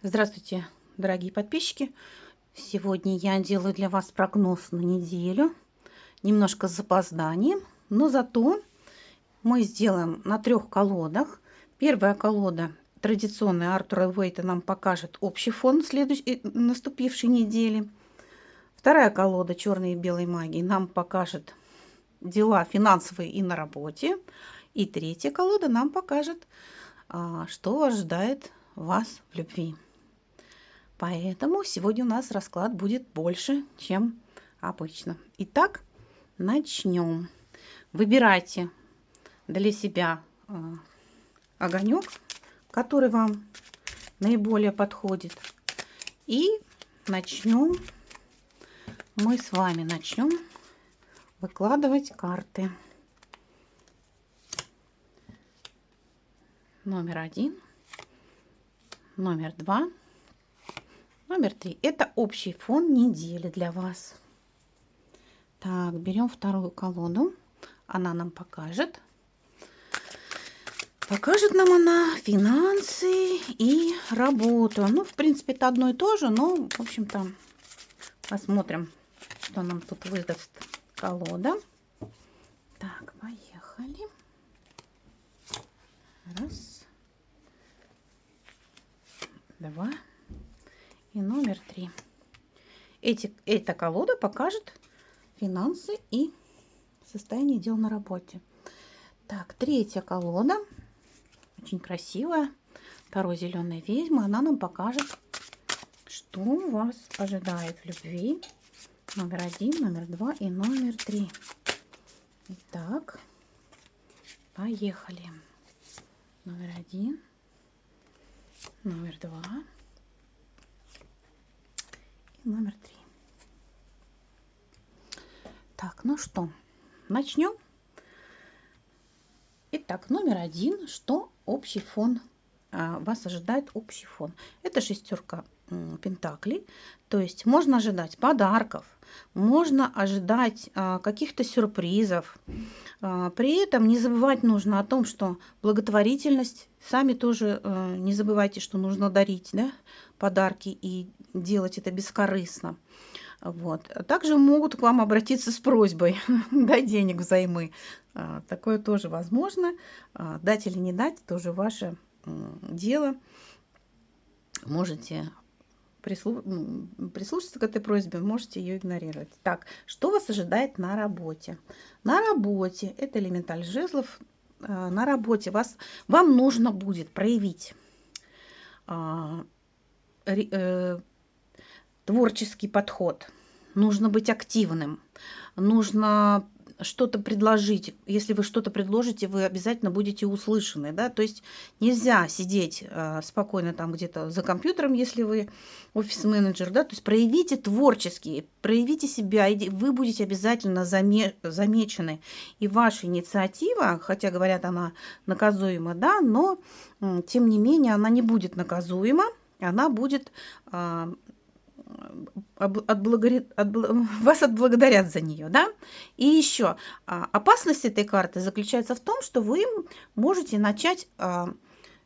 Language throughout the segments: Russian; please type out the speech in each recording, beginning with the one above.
Здравствуйте, дорогие подписчики! Сегодня я делаю для вас прогноз на неделю. Немножко с запозданием, но зато мы сделаем на трех колодах. Первая колода традиционная Артура Уэйта нам покажет общий фон следующей, э, наступившей недели. Вторая колода черной и белой магии нам покажет дела финансовые и на работе. И третья колода нам покажет, а, что ожидает вас в любви. Поэтому сегодня у нас расклад будет больше, чем обычно. Итак, начнем. Выбирайте для себя э, огонек, который вам наиболее подходит. И начнем. Мы с вами начнем выкладывать карты. Номер один, номер два Номер три. Это общий фон недели для вас. Так, берем вторую колоду. Она нам покажет. Покажет нам она финансы и работу. Ну, в принципе, это одно и то же, но, в общем-то, посмотрим, что нам тут выдаст колода. Так, поехали. Раз. Два и номер три. Эти, эта колода покажет финансы и состояние дел на работе. Так, третья колода. Очень красивая. Таро зеленая ведьма. Она нам покажет, что вас ожидает в любви. Номер один, номер два и номер три. Итак, поехали. Номер один, номер два номер три. Так, ну что, начнем. Итак, номер один, что общий фон а, вас ожидает общий фон. Это шестерка пентаклей, то есть можно ожидать подарков, можно ожидать а, каких-то сюрпризов. А, при этом не забывать нужно о том, что благотворительность, сами тоже а, не забывайте, что нужно дарить да, подарки и делать это бескорыстно. Вот. Также могут к вам обратиться с просьбой дать денег взаймы. А, такое тоже возможно. А, дать или не дать, тоже ваше дело. Можете прислу... прислушаться к этой просьбе, можете ее игнорировать. Так, что вас ожидает на работе? На работе, это элементаль жезлов, а, на работе вас, вам нужно будет проявить э, творческий подход. Нужно быть активным. Нужно что-то предложить. Если вы что-то предложите, вы обязательно будете услышаны. Да? То есть нельзя сидеть э, спокойно там где-то за компьютером, если вы офис-менеджер. Да? То есть проявите творчески, проявите себя, и вы будете обязательно заме замечены. И ваша инициатива, хотя говорят, она наказуема, да, но тем не менее она не будет наказуема, она будет э, отблагодарят, отбл... вас отблагодарят за нее, да? И еще а, опасность этой карты заключается в том, что вы можете начать а,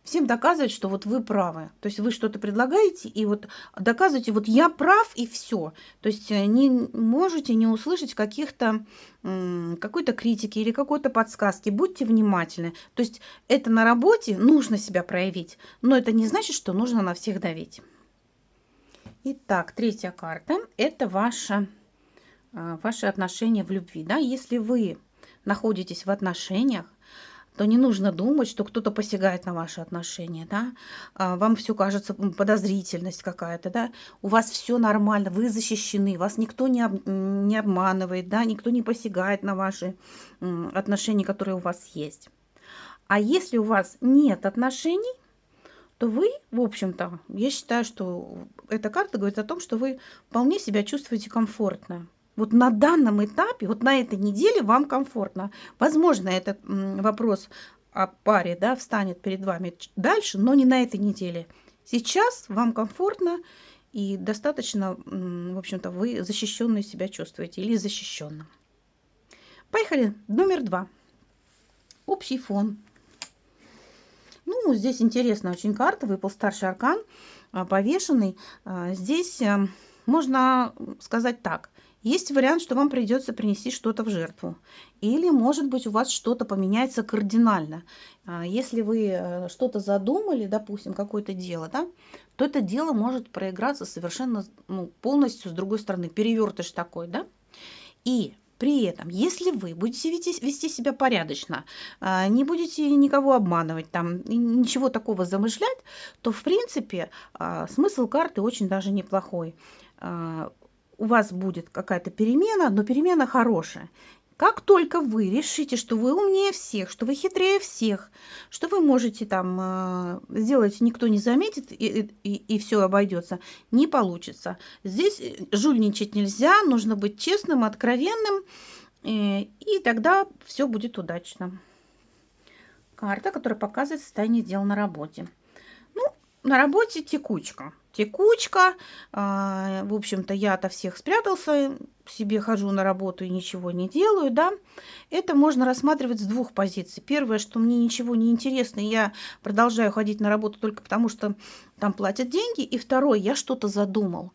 всем доказывать, что вот вы правы. То есть вы что-то предлагаете и вот доказываете, вот я прав и все. То есть э, не можете не услышать каких-то какой-то критики или какой-то подсказки. Будьте внимательны. То есть это на работе нужно себя проявить, но это не значит, что нужно на всех давить. Итак, третья карта – это а, ваши отношения в любви. Да? Если вы находитесь в отношениях, то не нужно думать, что кто-то посягает на ваши отношения, да, а, вам все кажется подозрительность какая-то, да, у вас все нормально, вы защищены, вас никто не, об, не обманывает, да, никто не посягает на ваши отношения, которые у вас есть. А если у вас нет отношений, то вы, в общем-то, я считаю, что эта карта говорит о том, что вы вполне себя чувствуете комфортно. Вот на данном этапе, вот на этой неделе вам комфортно. Возможно, этот вопрос о паре да, встанет перед вами дальше, но не на этой неделе. Сейчас вам комфортно и достаточно, в общем-то, вы защищенные себя чувствуете или защищенным. Поехали. Номер два. Общий фон Ну, здесь интересная очень карта, выпал старший аркан, а, повешенный. А, здесь э, можно сказать так. Есть вариант, что вам придется принести что-то в жертву. Или, может быть, у вас что-то поменяется кардинально. А, если вы э, что-то задумали, допустим, какое-то дело, да, то это дело может проиграться совершенно ну, полностью с другой стороны. Перевертыш такой, да. И при этом, если вы будете вести, вести себя порядочно, а, не будете никого обманывать, там, ничего такого замышлять, то, в принципе, а, смысл карты очень даже неплохой. А, у вас будет какая-то перемена, но перемена хорошая. Как только вы решите, что вы умнее всех, что вы хитрее всех, что вы можете там э, сделать, никто не заметит и, и, и все обойдется, не получится. Здесь э, жульничать нельзя, нужно быть честным, откровенным, э, и тогда все будет удачно. Карта, которая показывает состояние дел на работе. На работе текучка текучка. А, в общем-то, я от всех спрятался, себе хожу на работу и ничего не делаю, да. Это можно рассматривать с двух позиций. Первое, что мне ничего не интересно, я продолжаю ходить на работу только потому, что там платят деньги. И второе, я что-то задумал.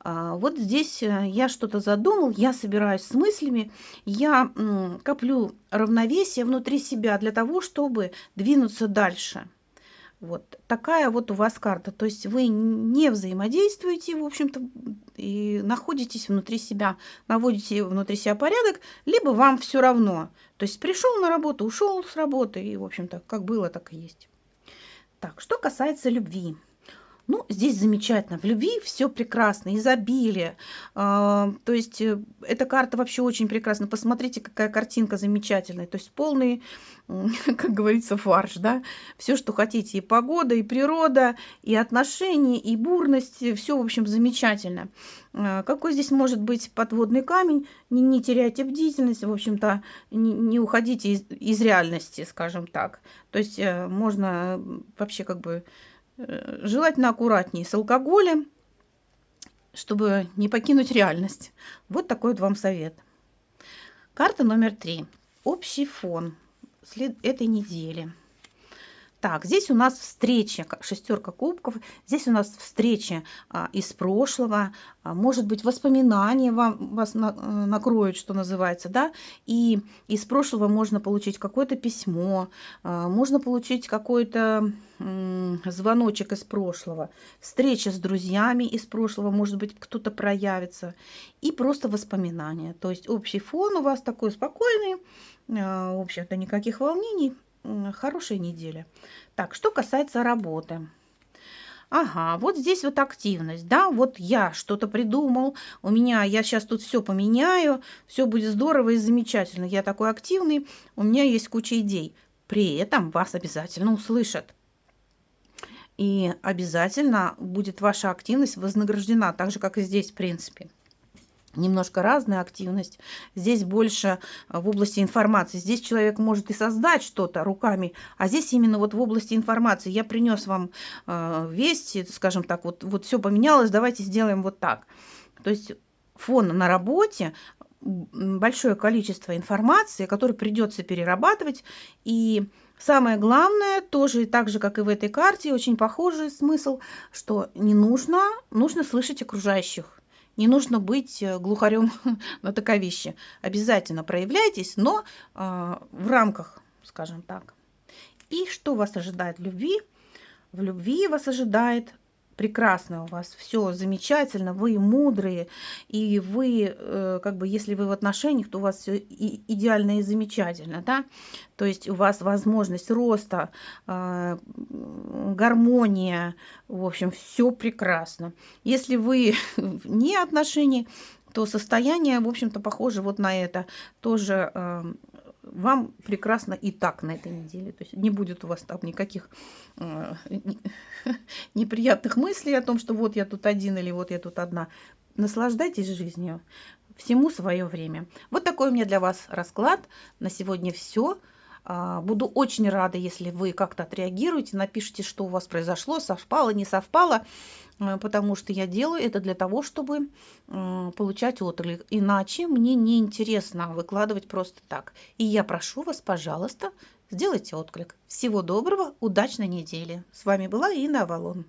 А, вот здесь э, я что-то задумал, я собираюсь с мыслями, я коплю равновесие внутри себя для того, чтобы двинуться дальше. Вот такая вот у вас карта. То есть вы не взаимодействуете, в общем-то, и находитесь внутри себя, наводите внутри себя порядок, либо вам все равно. То есть пришел на работу, ушел с работы, и, в общем-то, как было, так и есть. Так, что касается любви. Ну, здесь замечательно. В любви все прекрасно, изобилие. А, то есть э, эта карта вообще очень прекрасна. Посмотрите, какая картинка замечательная. То есть полный, как говорится, фарш, да. Все, что хотите. И погода, и природа, и отношения, и бурность. Все, в общем, замечательно. А, какой здесь может быть подводный камень? Не, не теряйте бдительность, в общем-то, не, не уходите из, из реальности, скажем так. То есть э, можно вообще как бы Э, желательно аккуратнее с алкоголем, чтобы не покинуть реальность. Вот такой вот вам совет. Карта номер три. Общий фон этой недели. Так, здесь у нас встреча, шестерка кубков. Здесь у нас встреча а, из прошлого. А, может быть, воспоминания вам, вас на, э, накроют, что называется, да. И из прошлого можно получить какое-то письмо, а, можно получить какой-то звоночек из прошлого, встреча с друзьями из прошлого, может быть, кто-то проявится. И просто воспоминания. То есть общий фон у вас такой спокойный, а, в общем-то, никаких волнений хорошая неделя. Так, что касается работы. Ага, вот здесь вот активность, да, вот я что-то придумал, у меня, я сейчас тут все поменяю, все будет здорово и замечательно, я такой активный, у меня есть куча идей. При этом вас обязательно услышат. И обязательно будет ваша активность вознаграждена, так же, как и здесь, в принципе немножко разная активность. Здесь больше а, в области информации. Здесь человек может и создать что-то руками, а здесь именно вот в области информации. Я принес вам э, весть, скажем так, вот, вот все поменялось, давайте сделаем вот так. То есть фон на работе, большое количество информации, которую придется перерабатывать. И самое главное, тоже так же, как и в этой карте, очень похожий смысл, что не нужно, нужно слышать окружающих не нужно быть э, глухарем на таковище. Обязательно проявляйтесь, но э, в рамках, скажем так. И что вас ожидает в любви? В любви вас ожидает прекрасно у вас, все замечательно, вы мудрые, и вы, э, как бы, если вы в отношениях, то у вас все идеально и замечательно, да, то есть у вас возможность роста, э, гармония, в общем, все прекрасно. Если вы не отношений, то состояние, в общем-то, похоже вот на это. Тоже вам прекрасно и так на этой неделе. То есть не будет у вас там никаких э, неприятных мыслей о том, что вот я тут один или вот я тут одна. Наслаждайтесь жизнью. Всему свое время. Вот такой у меня для вас расклад. На сегодня все. А, буду очень рада, если вы как-то отреагируете, напишите, что у вас произошло, совпало, не совпало, э, потому что я делаю это для того, чтобы получать отклик. Иначе мне не интересно выкладывать просто так. И я прошу вас, пожалуйста, сделайте отклик. Всего доброго, удачной недели. С вами была Инна Авалон.